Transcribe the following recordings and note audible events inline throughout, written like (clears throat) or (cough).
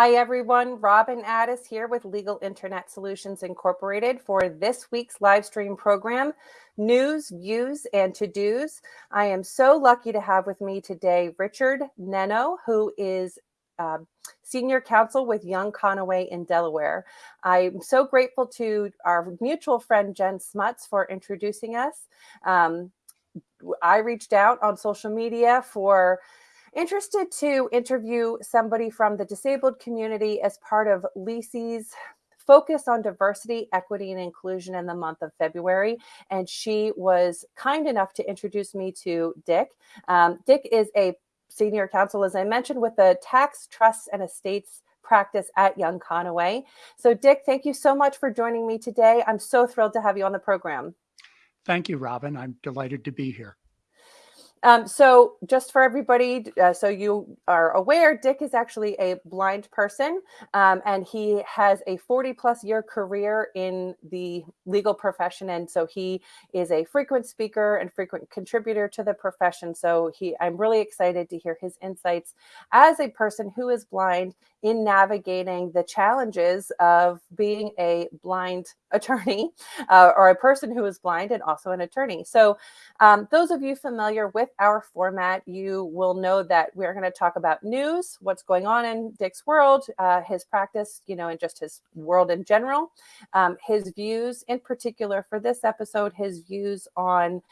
Hi, everyone. Robin Addis here with Legal Internet Solutions Incorporated for this week's live stream program, News, Views, and To Dos. I am so lucky to have with me today Richard Nenno, who is uh, senior counsel with Young Conaway in Delaware. I'm so grateful to our mutual friend Jen Smuts for introducing us. Um, I reached out on social media for interested to interview somebody from the disabled community as part of LISI's focus on diversity, equity, and inclusion in the month of February. And she was kind enough to introduce me to Dick. Um, Dick is a senior counsel, as I mentioned, with the tax, trusts, and estates practice at Young Conaway. So, Dick, thank you so much for joining me today. I'm so thrilled to have you on the program. Thank you, Robin. I'm delighted to be here. Um, so just for everybody, uh, so you are aware, Dick is actually a blind person um, and he has a 40 plus year career in the legal profession. And so he is a frequent speaker and frequent contributor to the profession. So he, I'm really excited to hear his insights as a person who is blind in navigating the challenges of being a blind (laughs) attorney uh, or a person who is blind and also an attorney. So um, those of you familiar with our format, you will know that we're going to talk about news, what's going on in Dick's world, uh, his practice, you know, and just his world in general, um, his views in particular for this episode, his views on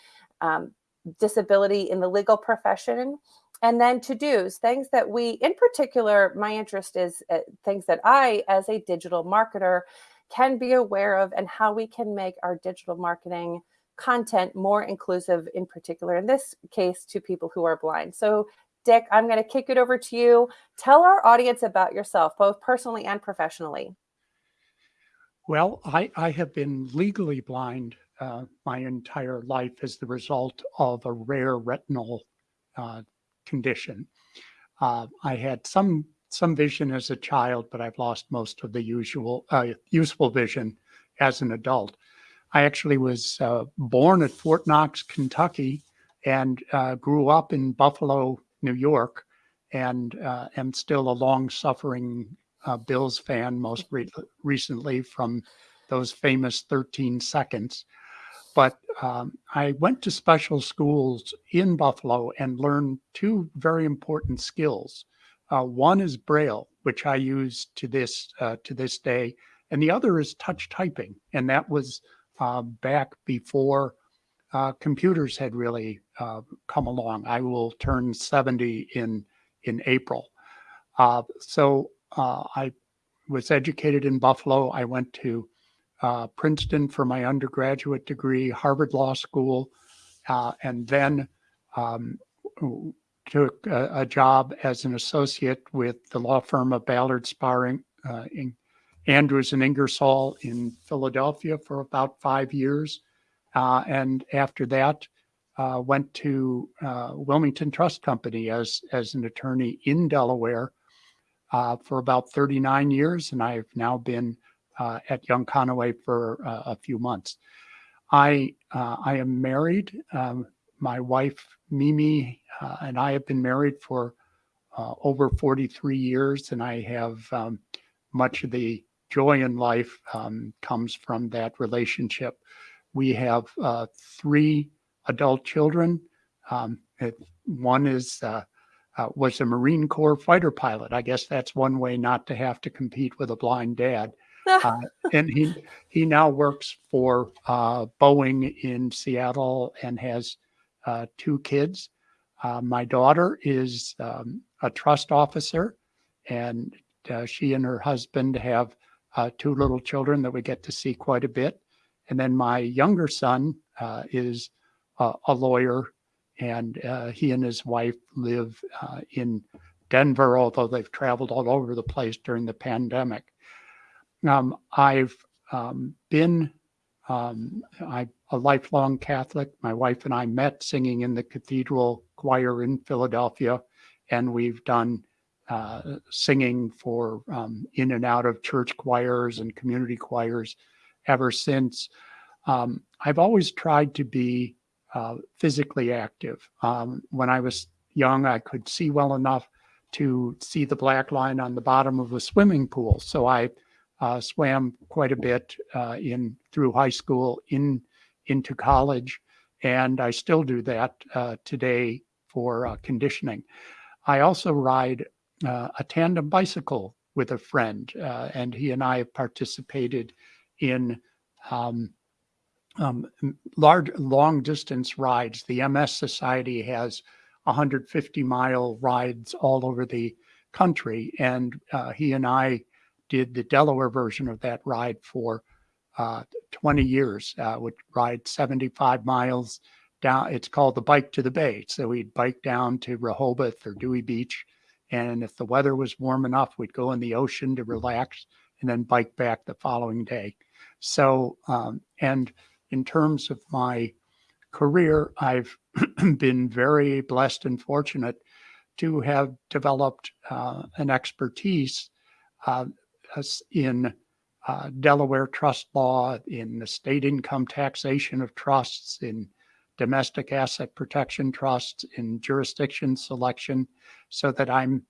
um, disability in the legal profession and then to dos things that we in particular my interest is uh, things that i as a digital marketer can be aware of and how we can make our digital marketing content more inclusive in particular in this case to people who are blind so dick i'm going to kick it over to you tell our audience about yourself both personally and professionally well i, I have been legally blind uh, my entire life as the result of a rare retinal uh, condition. Uh, I had some some vision as a child, but I've lost most of the usual uh, useful vision as an adult. I actually was uh, born at Fort Knox, Kentucky, and uh, grew up in Buffalo, New York, and uh, am still a long-suffering uh, Bills fan. Most re recently from those famous 13 seconds. But um, I went to special schools in Buffalo and learned two very important skills. Uh, one is Braille, which I use to this uh, to this day, and the other is touch typing, and that was uh, back before uh, computers had really uh, come along. I will turn 70 in in April, uh, so I was educated in Buffalo. I went to uh, Princeton for my undergraduate degree, Harvard Law School, uh, and then um, took a, a, job as an associate with the law firm of Ballard Spahr, uh, Andrews and Ingersoll in Philadelphia for about five years. Uh, and after that, uh, went to uh, Wilmington Trust Company as, as an attorney in Delaware for about 39 years. And I've now been uh, at Young Conaway for uh, a few months. I uh, I am married. Um, my wife Mimi uh, and I have been married for uh, over 43 years, and I have um, much of the joy in life um, comes from that relationship. We have uh, three adult children. Um, it, one is was a Marine Corps fighter pilot. I guess that's one way not to have to compete with a blind dad (laughs) uh, and he he now works for uh, Boeing in Seattle and has uh, two kids. Uh, my daughter is um, a trust officer, and uh, she and her husband have uh, two little children that we get to see quite a bit. And then my younger son is a lawyer, and he and his wife live in Denver, although they've traveled all over the place during the pandemic. Um, I've um, been um, I'm a lifelong Catholic. My wife and I met singing in the cathedral choir in Philadelphia, and we've done uh, singing for um, in and out of church choirs and community choirs ever since. Um, I've always tried to be uh, physically active. Um, when I was young, I could see well enough to see the black line on the bottom of a swimming pool. So I uh, swam quite a bit uh, in through high school, in into college, and I still do that uh, today for uh, conditioning. I also ride uh, a tandem bicycle with a friend, uh, and he and I have participated in um, um, large long distance rides. The MS Society has 150 mile rides all over the country, and uh, he and I did the Delaware version of that ride for uh, 20 years. Uh, would ride 75 miles down. It's called the Bike to the Bay. So we'd bike down to Rehoboth or Dewey Beach, and if the weather was warm enough, we'd go in the ocean to relax and then bike back the following day. So, um, and in terms of my career, I've (clears throat) been very blessed and fortunate to have developed uh, an expertise uh, in uh, Delaware trust law, in the state income taxation of trusts, in domestic asset protection trusts, in jurisdiction selection, so that I'm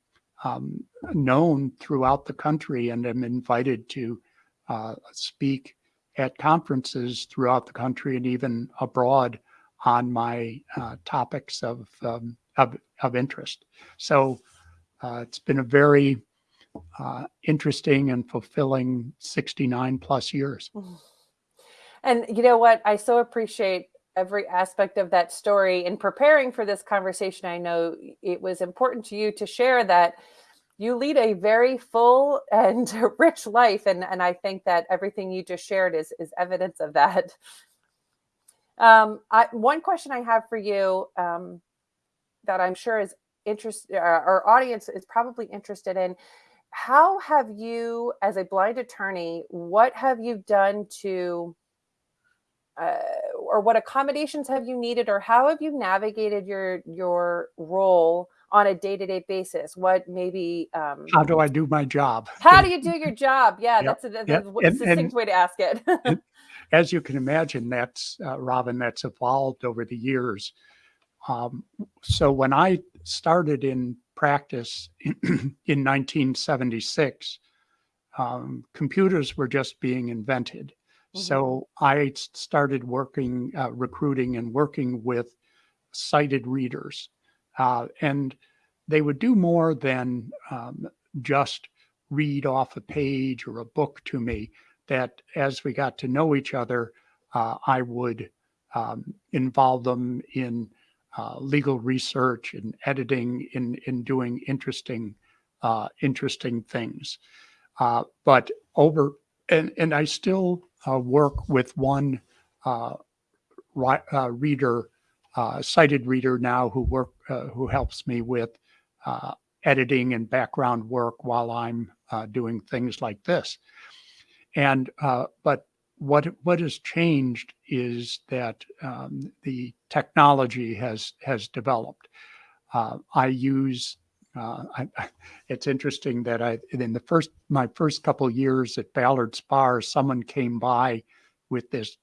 um, known throughout the country and am invited to uh, speak at conferences throughout the country and even abroad on my uh, topics of, um, of, of interest. So uh, it's been a very uh, interesting and fulfilling 69 plus years. (sighs) And you know what? I so appreciate every aspect of that story. In preparing for this conversation, I know it was important to you to share that you lead a very full (laughs) and rich life and and i think that everything you just shared is is evidence of that um I, one question i have for you um that i'm sure is interest uh, our audience is probably interested in how have you as a blind attorney what have you done to uh, or what accommodations have you needed or how have you navigated your your role on a day-to-day basis what maybe um, how do i do my job how do you do your job yeah yep. that's a, that's yep. a succinct and, way to ask it (laughs) as you can imagine that's uh, robin that's evolved over the years um, so when i started in practice (clears throat) in, in 1976 um, computers were just being invented mm-hmm. so i started working uh, recruiting and working with sighted readers uh, and they would do more than um, just read off a page or a book to me. That as we got to know each other, uh, I would um, involve them in uh, legal research and editing, in in doing interesting uh, interesting things. Uh, but over and and I still uh, work with one reader uh, sighted reader now who work uh, who helps me with uh, editing and background work while I'm uh, doing things like this. And uh, but what what has changed is that um, the technology has has developed. Uh, I use I, it's interesting that I in the first my first couple years at Ballard Spahr, someone came by with this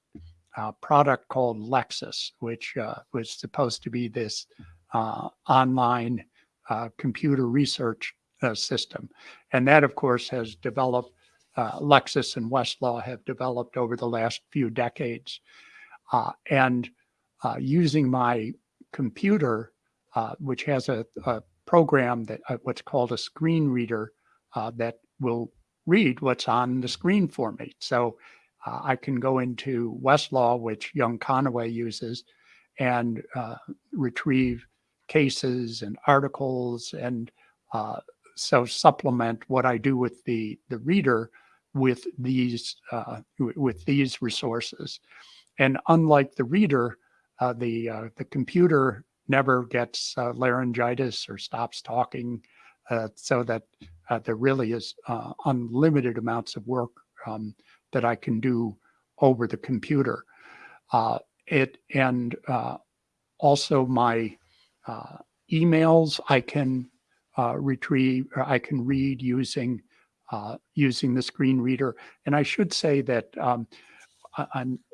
uh, product called Lexis, which uh, was supposed to be this uh, online uh, computer research uh, system. And that, of course, has developed, uh, Lexis and Westlaw have developed over the last few decades. and using my computer, which has a, a program that what's called a screen reader that will read what's on the screen for me. So uh, I can go into Westlaw, which Young Conaway uses, and uh, retrieve cases and articles and uh, so supplement what I do with the the reader with these uh, with these resources. And unlike the reader, uh, the uh, the computer never gets laryngitis or stops talking, so that there really is unlimited amounts of work um, that I can do over the computer. Uh, it and uh, also my uh, emails I can uh, retrieve or I can read using uh, using the screen reader. And I should say that um,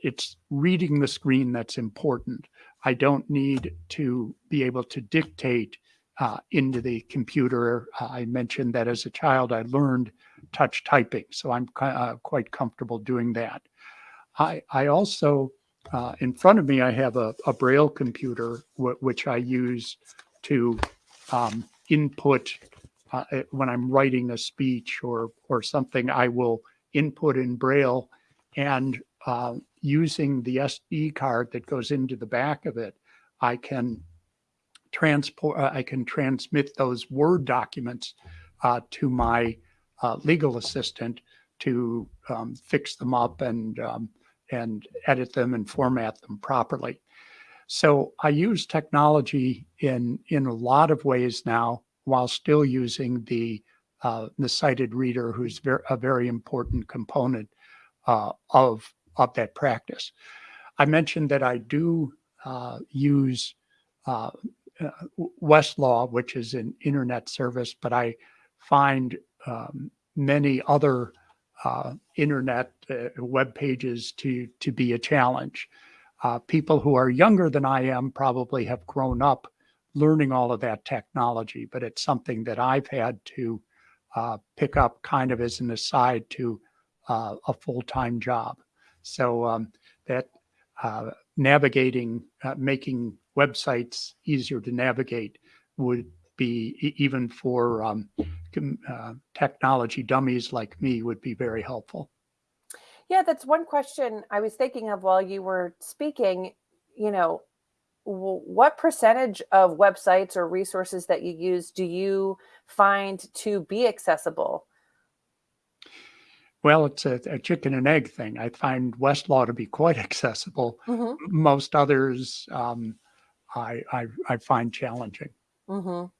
it's reading the screen that's important. I don't need to be able to dictate uh, into the computer. Uh, I mentioned that as a child, I learned touch typing, so I'm uh, quite comfortable doing that. I, I also, uh, in front of me, I have a, a Braille computer, which I use to um, input uh, eh, when I'm writing a speech or, or something, I will input in Braille and uh, using the SD card that goes into the back of it, I can transport, uh, I can transmit those Word documents uh, to my uh, legal assistant to um, fix them up and um, and edit them and format them properly. So I use technology in in a lot of ways now, while still using the uh, the sighted reader, who's ver a very important component uh, of of that practice. I mentioned that I do uh, use uh, uh, Westlaw, which is an internet service, but I find um, many other uh, internet uh, web pages to to be a challenge. Uh, people who are younger than I am probably have grown up learning all of that technology, but it's something that I've had to pick up kind of as an aside to a full-time job. So um, that uh, navigating, making websites easier to navigate would be even for um, uh, technology dummies like me would be very helpful. Yeah, that's one question I was thinking of while you were speaking. You know, what percentage of websites or resources that you use do you find to be accessible? Well, it's a, a chicken and egg thing. I find Westlaw to be quite (laughs) accessible. Mm -hmm. Most others um, I, I, I find challenging. Mm -hmm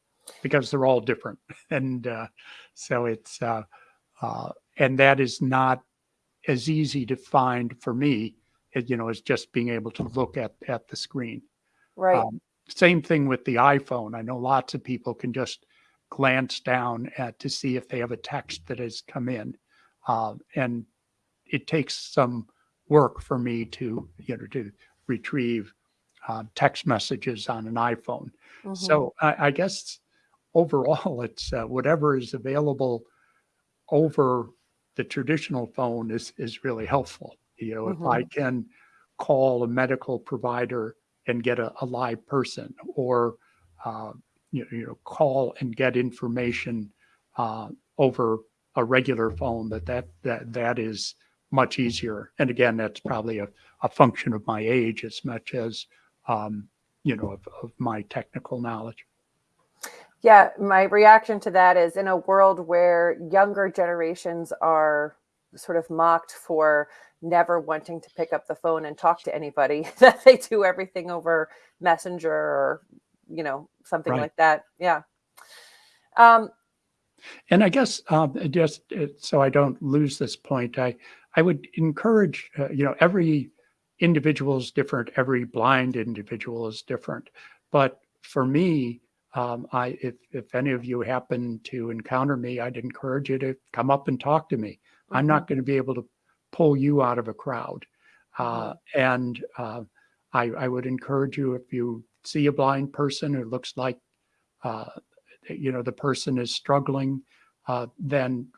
because they're all different. (laughs) And uh, so it's, uh, uh, and that is not as easy to find for me, you know, as just being able to look at, at the screen. Right. Um, same thing with the iPhone. I know lots of people can just glance down at to see if they have a text that has come in. Uh, and it takes some work for me to, you know, to retrieve uh, text messages on an iPhone. Mm -hmm. So I, I guess overall, (laughs) it's uh, whatever is available over the traditional phone is is really helpful. You know, mm -hmm. if I mm-hmm. can call a medical provider and get a, a live person, or uh, you, know, you know, call and get information uh, over a regular phone, that that that that is much easier. And again, that's probably a, a function of my age as much as um, you know of, of my technical knowledge. Yeah, my reaction to that is in a world where younger generations are sort of mocked for never wanting to pick up the phone and talk to anybody, (laughs) that they do everything over Messenger or, you know, something right. like that. Yeah. Um, and I guess um, just uh, so I don't lose this point, I I would encourage uh, you know every individual is different, every blind individual is different, but for me, um, I, if, if any of you happen to encounter me, I'd encourage you to come up and talk to me. Mm -hmm. I'm not mm-hmm. going to be able to pull you out of a crowd. Uh, mm-hmm. and uh, I, I would encourage you if you see a blind person who looks like, uh, you know, the person is struggling, uh, then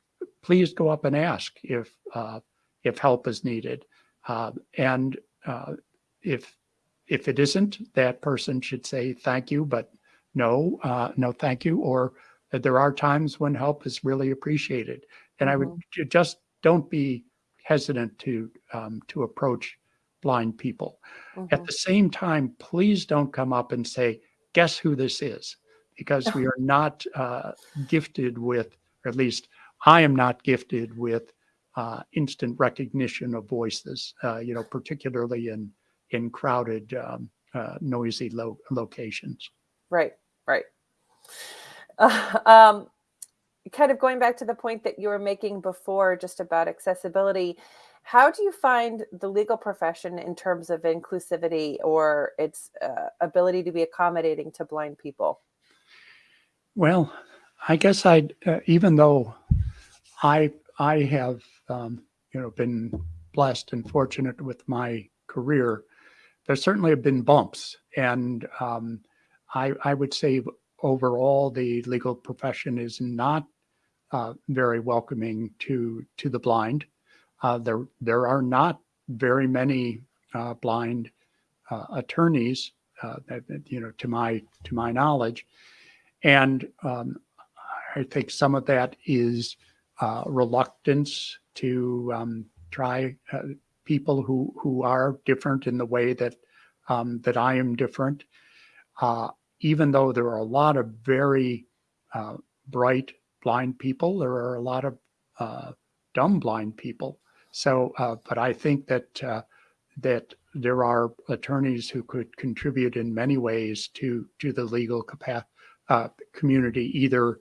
please go up and ask if, uh, if help is needed. Uh, and if, if it isn't, that person should say thank you, but no, uh, no, thank you. Or that there are times when help is really appreciated. And mm -hmm. I would mm-hmm. just don't be hesitant to um, to approach blind people. Mm -hmm. At mm-hmm. the same time, please don't come up and say, guess who this is? Because we are not uh, gifted with, or at least I am not gifted with uh, instant recognition of voices, uh, you know, particularly in, in crowded, um, uh, noisy lo locations. Right right. (laughs) Um, kind of going back to the point that you were making before just about accessibility, how do you find the legal profession in terms of inclusivity or its uh, ability to be accommodating to blind people? Well, I guess I, uh, even though I, I have, um, you know, been blessed and fortunate with my career, there certainly have been bumps. And um, I, I would say overall, the legal profession is not uh, very welcoming to to the blind. Uh, there there are not very many uh, blind uh, attorneys uh, that, you know to my to my knowledge, and um, I think some of that is uh, reluctance to um, try people who who are different in the way that um, that I am different. even though there are a lot of very bright blind people. There are a lot of uh, dumb blind people. So, uh, but I think that uh, that there are attorneys who could contribute in many ways to to the legal uh, community, either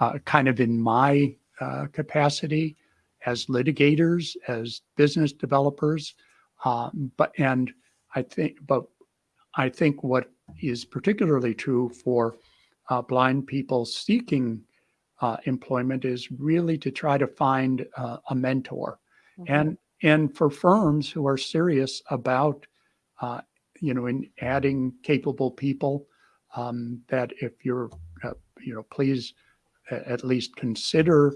uh, kind of in my uh, capacity as litigators, as business developers, um, but and I think, but I think what is particularly true for blind people seeking uh, employment is really to try to find uh, a mentor. Mm-hmm. And and for firms who are serious about uh, you know in adding capable people, um, that if you're uh, you know please at least consider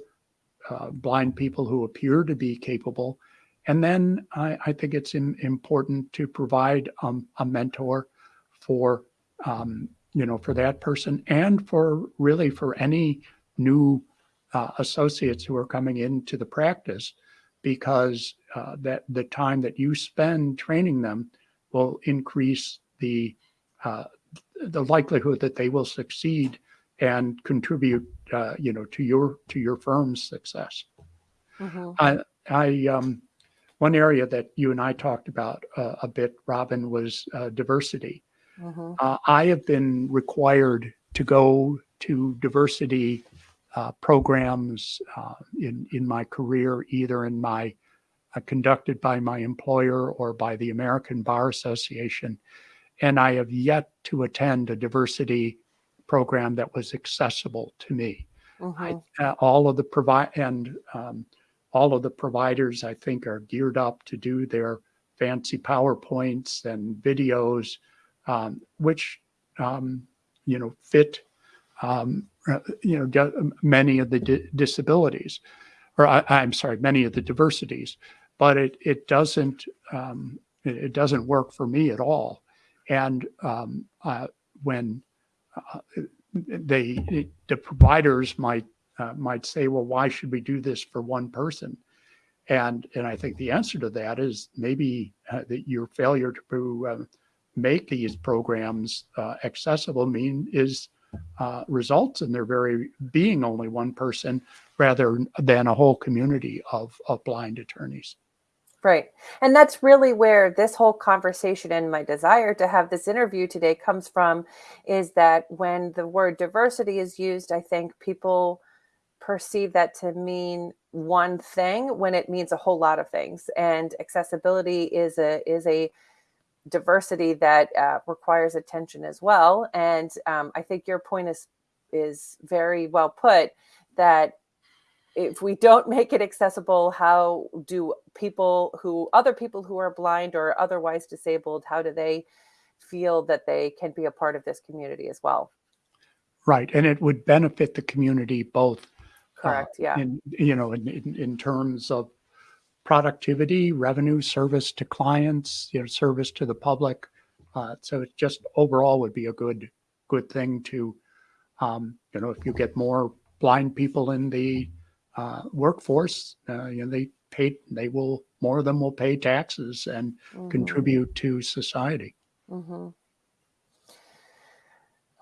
uh, blind people who appear to be capable. And then I, I think it's in, important to provide um, a mentor for um, you know for that person and for really for any new uh, associates who are coming into the practice because uh, that the time that you spend training them will increase the uh, the likelihood that they will succeed and contribute uh, you know to your to your firm's success. Mm-hmm. I, I um, one area that you and I talked about uh, a bit, Robin, was uh, diversity. Mm-hmm. I have been required to go to diversity uh, programs uh, in in my career, either in my uh, conducted by my employer or by the American Bar Association, and I have yet to attend a diversity program that was accessible to me. Mm-hmm. I, uh, all of the provide and um, all of the providers, I think, are geared up to do their fancy PowerPoints and videos, um, which um, you know fit um, uh, you know, many of the di disabilities, or I, am sorry, many of the diversities, but it it doesn't um, it, it, doesn't work for me at all. And um, uh, when uh, they the providers might uh, might say, well, why should we do this for one person? And and I think the answer to that is maybe uh, that your failure to uh, make these programs accessible mean is uh, results in there very being only one person rather than a whole community of, of blind attorneys. Right. And that's really where this whole conversation and my desire to have this interview today comes from is that when the word diversity is used, I think people perceive that to mean one thing when it means a whole lot of things. And accessibility is a is a diversity that uh, requires attention as well. And um, I think your point is is very well put. That if we don't make it accessible, how do people who other people who are blind or otherwise disabled, how do they feel that they can be a part of this community as well? Right, and it would benefit the community both. Uh, Correct. Uh, yeah. In you know, in, in, in terms of productivity, revenue, service to clients, you know, service to the public. Uh, so it just overall would be a good good thing to, um, you know, if you get more blind people in the uh, workforce, uh, you know, they pay, they will more of them will pay taxes and mm-hmm. contribute to society. Mm-hmm.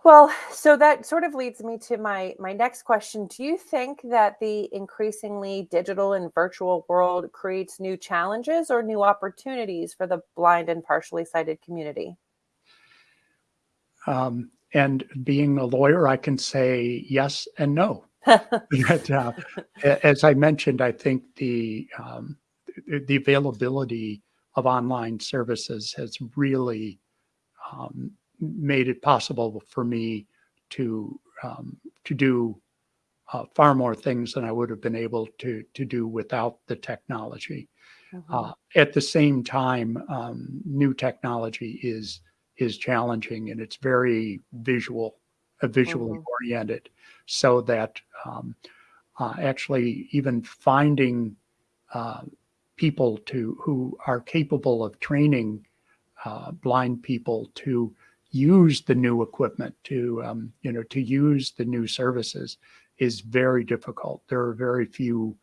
Well, so that sort of leads me to my my next question. Do you think that the increasingly digital and virtual world creates new challenges or new opportunities for the blind and partially sighted community? Um, and being a lawyer, I can say yes and no. (laughs) but, uh, (laughs) as I mentioned, I think the um, the availability of online services has really um, made it possible for me to um, to do uh, far more things than I would have been able to to do without the technology. Mm-hmm. Uh, at the same time, um, new technology is is challenging and it's very visual uh, visually Mhm. oriented, so that um, uh, actually even finding uh, people to who are capable of training uh, blind people to use the new equipment, to um, you know, to use the new services, is very difficult. There are very few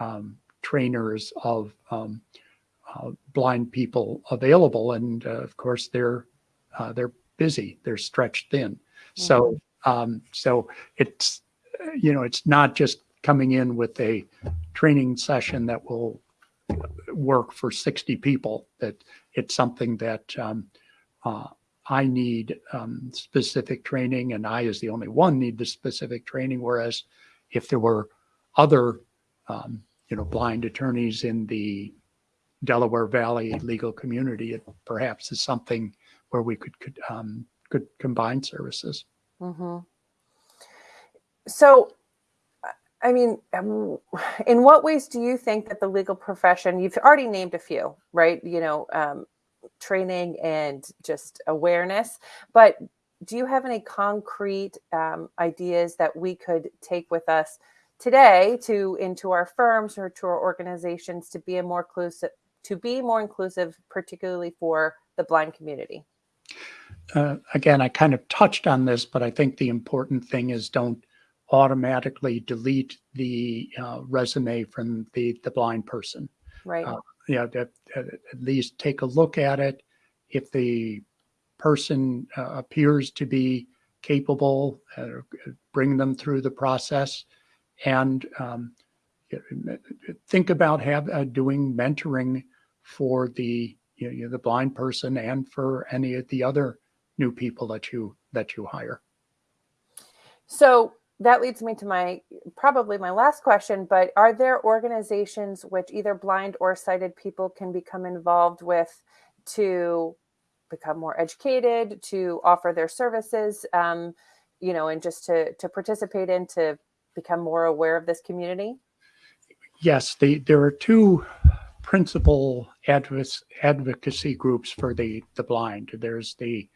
um, trainers of um, uh, blind people available, and uh, of course they're uh, they're busy, they're stretched thin. So um, so it's you know it's not just coming in with a training session that will work for 60 people. That it's something that um, uh, I need um, specific training, and I, as the only one, need the specific training. Whereas if there were other um, you know blind attorneys in the Delaware Valley legal community, it perhaps is something where we could could, um, could combine services. Mhm. So, I mean, um, in what ways do you think that the legal profession, you've already named a few, right? You know, um, training and just awareness, but do you have any concrete um, ideas that we could take with us today to into our firms or to our organizations to be a more inclusive to be more inclusive particularly for the blind community uh, again, I kind of touched on this, but I think the important thing is don't automatically delete the uh, resume from the the blind person. right Uh, that, uh, at least take a look at it. If the person uh, appears to be capable, uh, bring them through the process, and um, think about have uh, doing mentoring for the you know, the blind person and for any of the other new people that you that you hire. So that leads me to my probably my last question, but are there organizations which either blind or sighted people can become involved with to become more educated, to offer their services, um, you know, and just to to participate in to become more aware of this community? Yes, the, there are two principal advoc- advocacy groups for the the blind. There's the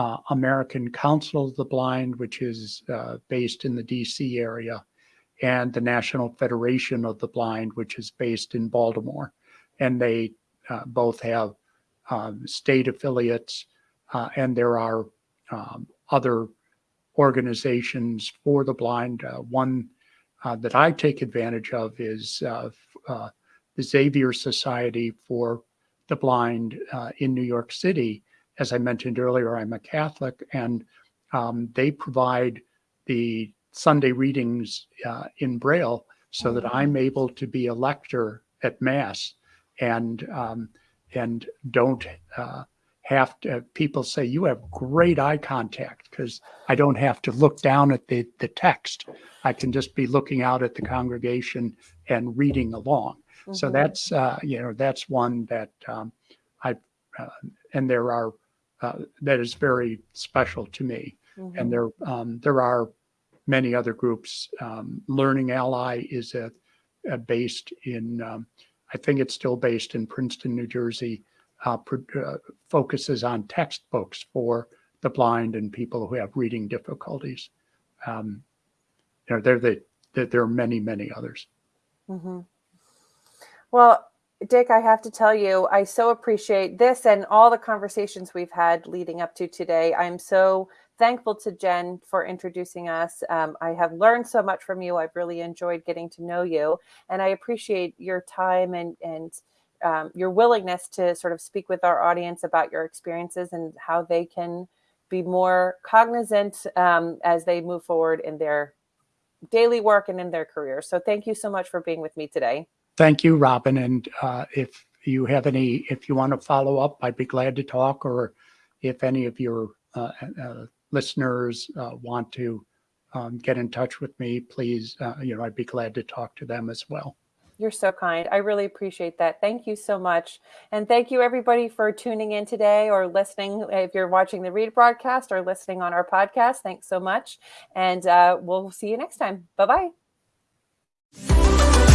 uh, American Council of the Blind, which is uh, based in the DC area, and the National Federation of the Blind, which is based in Baltimore. And they uh, both have um, state affiliates, uh, and there are um, other organizations for the blind. Uh, one uh, that I take advantage of is the Xavier Society for the Blind in New York City. As I mentioned earlier, I'm a Catholic, and um, they provide the Sunday readings uh, in Braille so that I'm able to be a lector at Mass and um, and don't uh, have to. People say you have great eye contact because I don't have to look down at the the text. I can just be looking out at the congregation and reading along. So Mhm. that's uh, you know that's one that um, I uh, and there are uh, that is very special to me. Mhm. And there um, there are many other groups. Um, Learning Ally is a, a based in um, I think it's still based in Princeton, New Jersey. Uh, uh, focuses on textbooks for the blind and people who have reading difficulties. Um, you know, there the, there there are many many others. Mhm. Well, Dick, I have to tell you, I so appreciate this and all the conversations we've had leading up to today. I'm so thankful to Jen for introducing us. Um, I have learned so much from you. I've really enjoyed getting to know you, and I appreciate your time and and um, your willingness to sort of speak with our audience about your experiences and how they can be more cognizant um, as they move forward in their daily work and in their careers. So, thank you so much for being with me today. Thank you, Robin. And uh, if you have any, if you want to follow up, I'd be glad to talk. Or if any of your uh, uh, listeners uh, want to um, get in touch with me, please, uh, you know, I'd be glad to talk to them as well. You're so kind. I really appreciate that. Thank you so much. And thank you, everybody, for tuning in today or listening. If you're watching the read broadcast or listening on our podcast, thanks so much. And uh, we'll see you next time. Bye bye.